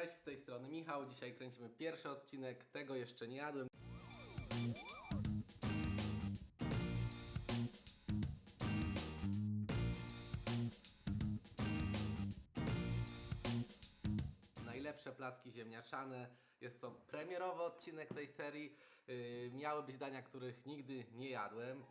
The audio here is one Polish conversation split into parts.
Cześć, z tej strony Michał. Dzisiaj kręcimy pierwszy odcinek. Tego jeszcze nie jadłem. Najlepsze placki ziemniaczane. Jest to premierowy odcinek tej serii. Yy, miały być dania, których nigdy nie jadłem.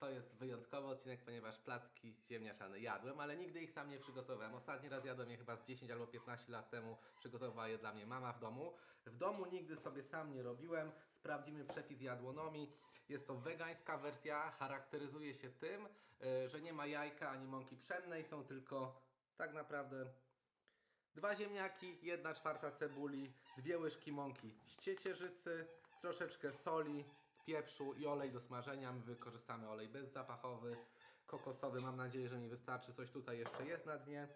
To jest wyjątkowy odcinek, ponieważ placki ziemniaczane jadłem, ale nigdy ich sam nie przygotowałem. Ostatni raz jadłem je chyba z 10 albo 15 lat temu. Przygotowała je dla mnie mama w domu. W domu nigdy sobie sam nie robiłem. Sprawdzimy przepis jadłonomii. Jest to wegańska wersja. Charakteryzuje się tym, yy, że nie ma jajka ani mąki pszennej. Są tylko tak naprawdę Dwa ziemniaki, jedna czwarta cebuli, dwie łyżki mąki z ciecierzycy, troszeczkę soli, pieprzu i olej do smażenia. My wykorzystamy olej bezzapachowy, kokosowy. Mam nadzieję, że mi wystarczy. Coś tutaj jeszcze jest na dnie.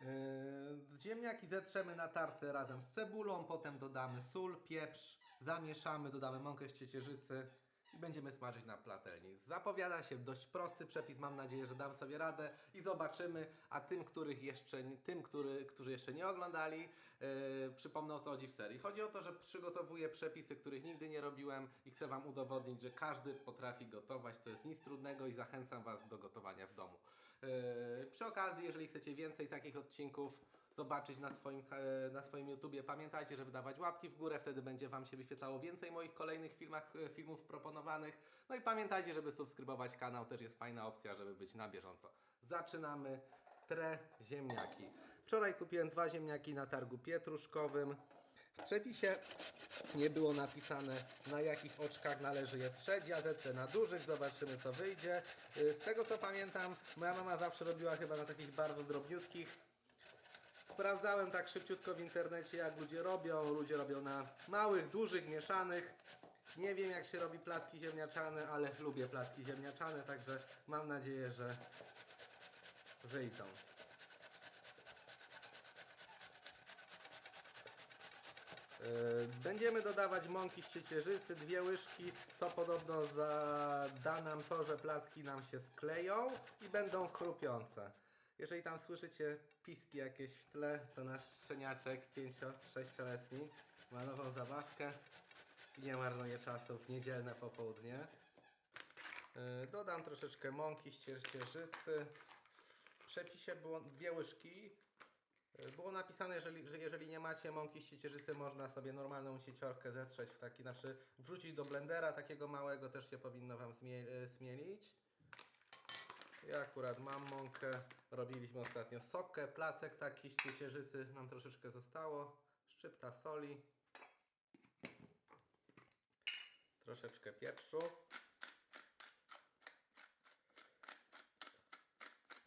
Yy, ziemniaki zetrzemy na tartę razem z cebulą, potem dodamy sól, pieprz, zamieszamy, dodamy mąkę z ciecierzycy i będziemy smażyć na platelni. Zapowiada się dość prosty przepis, mam nadzieję, że dam sobie radę i zobaczymy, a tym, których jeszcze, tym który, którzy jeszcze nie oglądali, yy, przypomnę o co chodzi w serii. Chodzi o to, że przygotowuję przepisy, których nigdy nie robiłem i chcę Wam udowodnić, że każdy potrafi gotować, to jest nic trudnego i zachęcam Was do gotowania w domu. Yy, przy okazji, jeżeli chcecie więcej takich odcinków, zobaczyć na swoim, e, na swoim YouTubie. Pamiętajcie, żeby dawać łapki w górę, wtedy będzie Wam się wyświetlało więcej moich kolejnych filmach, e, filmów proponowanych. No i pamiętajcie, żeby subskrybować kanał, też jest fajna opcja, żeby być na bieżąco. Zaczynamy. Tre ziemniaki. Wczoraj kupiłem dwa ziemniaki na targu pietruszkowym. W przepisie nie było napisane na jakich oczkach należy je trzeć. Ja zetrę na dużych, zobaczymy co wyjdzie. Y, Z tego co pamiętam, moja mama zawsze robiła chyba na takich bardzo drobniutkich. Sprawdzałem tak szybciutko w internecie, jak ludzie robią. Ludzie robią na małych, dużych, mieszanych. Nie wiem, jak się robi placki ziemniaczane, ale lubię placki ziemniaczane, także mam nadzieję, że wyjdą. Będziemy dodawać mąki z ciecierzycy, dwie łyżki. To podobno da nam to, że placki nam się skleją i będą chrupiące. Jeżeli tam słyszycie piski jakieś w tle, to nasz szczeniaczek 5-6-letni ma nową zabawkę i nie marnuje czasu w niedzielne popołudnie. Yy, Dodam troszeczkę mąki z ciecierzycy. W przepisie było dwie łyżki. Yy, Było napisane, że jeżeli nie macie mąki z ciecierzycy, można sobie normalną sieciorkę zetrzeć w taki, znaczy wrzucić do blendera takiego małego, też się powinno Wam yy, zmielić. Ja akurat mam mąkę. Robiliśmy ostatnio sokę, placek taki z ciecierzycy. Nam troszeczkę zostało. Szczypta soli. Troszeczkę pieprzu.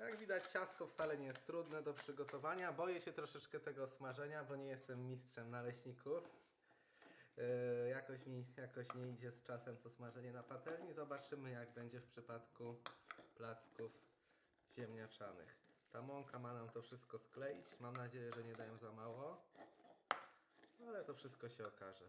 Jak widać ciastko wcale nie jest trudne do przygotowania. Boję się troszeczkę tego smażenia, bo nie jestem mistrzem naleśników. Yy, jakoś mi jakoś nie idzie z czasem to smażenie na patelni. Zobaczymy jak będzie w przypadku placków ziemniaczanych. Ta mąka ma nam to wszystko skleić. Mam nadzieję, że nie dają za mało. Ale to wszystko się okaże.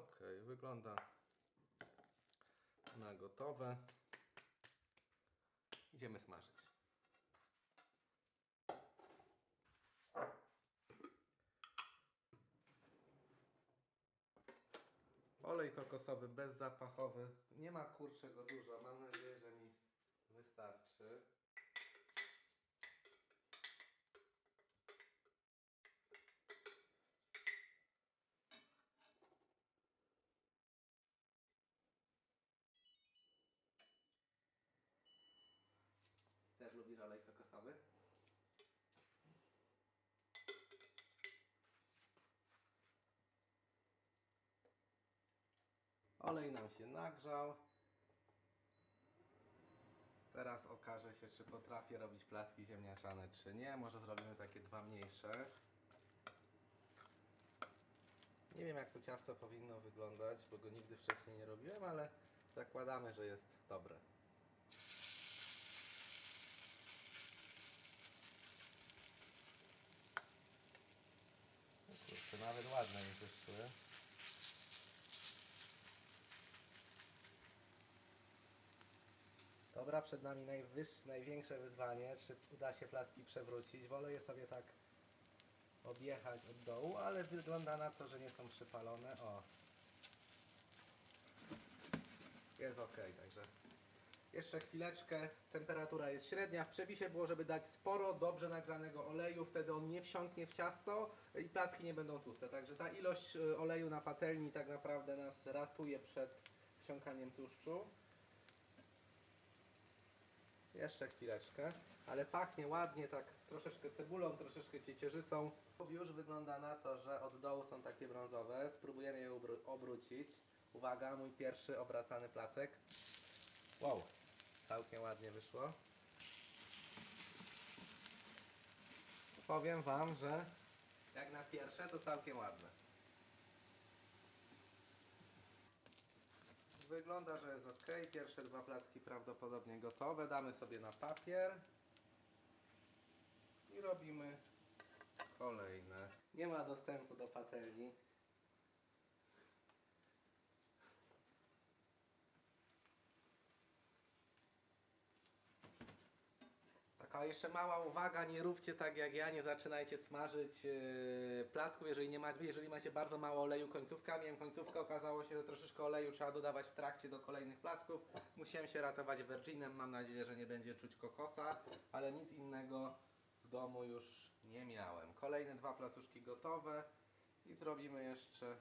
Okej, wygląda na gotowe. Idziemy smażyć. Olej kokosowy bezzapachowy. Nie ma kurczego dużo. Mam nadzieję, że mi wystarczy. Lubisz olej kokosowy? Olej nam się nagrzał. Teraz okaże się, czy potrafię robić placki ziemniaczane, czy nie. Może zrobimy takie dwa mniejsze. Nie wiem, jak to ciasto powinno wyglądać, bo go nigdy wcześniej nie robiłem, ale zakładamy, że jest dobre. O Kurczę, nawet ładne mi wyszły. Dobra, przed nami najwyższe, największe wyzwanie, czy uda się placki przewrócić. Wolę je sobie tak objechać od dołu, ale wygląda na to, że nie są przypalone. O. Jest ok, także jeszcze chwileczkę. Temperatura jest średnia. W przepisie było, żeby dać sporo dobrze nagranego oleju, wtedy on nie wsiąknie w ciasto i placki nie będą tłuste. Także ta ilość y, oleju na patelni tak naprawdę nas ratuje przed wsiąkaniem tłuszczu. Jeszcze chwileczkę, ale pachnie ładnie, tak troszeczkę cebulą, troszeczkę ciecierzycą. Już wygląda na to, że od dołu są takie brązowe. Spróbujemy je obró- obrócić. Uwaga, mój pierwszy obracany placek. Wow, całkiem ładnie wyszło. Powiem Wam, że jak na pierwsze to całkiem ładne. Wygląda, że jest ok. Pierwsze dwa placki prawdopodobnie gotowe. Damy sobie na papier. I robimy kolejne. Nie ma dostępu do patelni. Taka jeszcze mała uwaga, nie róbcie tak jak ja, nie zaczynajcie smażyć yy, placków, jeżeli, nie ma, jeżeli macie bardzo mało oleju końcówka. Miałem końcówkę, okazało się, że troszeczkę oleju trzeba dodawać w trakcie do kolejnych placków. Musiałem się ratować Virginem, mam nadzieję, że nie będzie czuć kokosa, ale nic innego w domu już nie miałem. Kolejne dwa placuszki gotowe i zrobimy jeszcze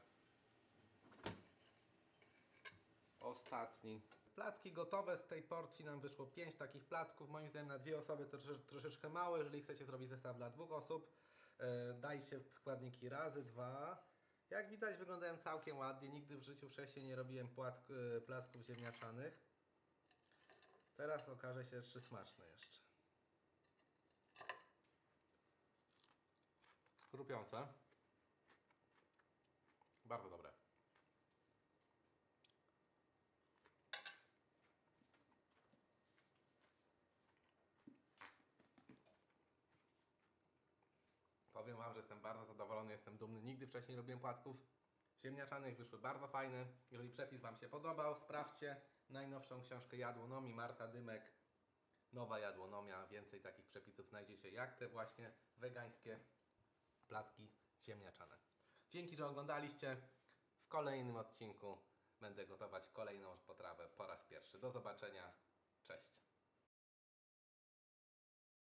ostatni. Placki gotowe, z tej porcji nam wyszło 5 takich placków. Moim zdaniem na dwie osoby to trosze- troszeczkę mało. Jeżeli chcecie zrobić zestaw dla dwóch osób, e, dajcie składniki razy dwa. Jak widać wyglądają całkiem ładnie. Nigdy w życiu wcześniej nie robiłem e, placków ziemniaczanych. Teraz okaże się, czy smaczne jeszcze. Chrupiące. Bardzo dobre. Powiem Wam, że jestem bardzo zadowolony, jestem dumny. Nigdy wcześniej nie robiłem płatków ziemniaczanych, wyszły bardzo fajne. Jeżeli przepis Wam się podobał, sprawdźcie najnowszą książkę Jadłonomii Marta Dymek. Nowa jadłonomia. Więcej takich przepisów znajdziecie jak te właśnie wegańskie placki ziemniaczane. Dzięki, że oglądaliście. W kolejnym odcinku będę gotować kolejną potrawę po raz pierwszy. Do zobaczenia. Cześć.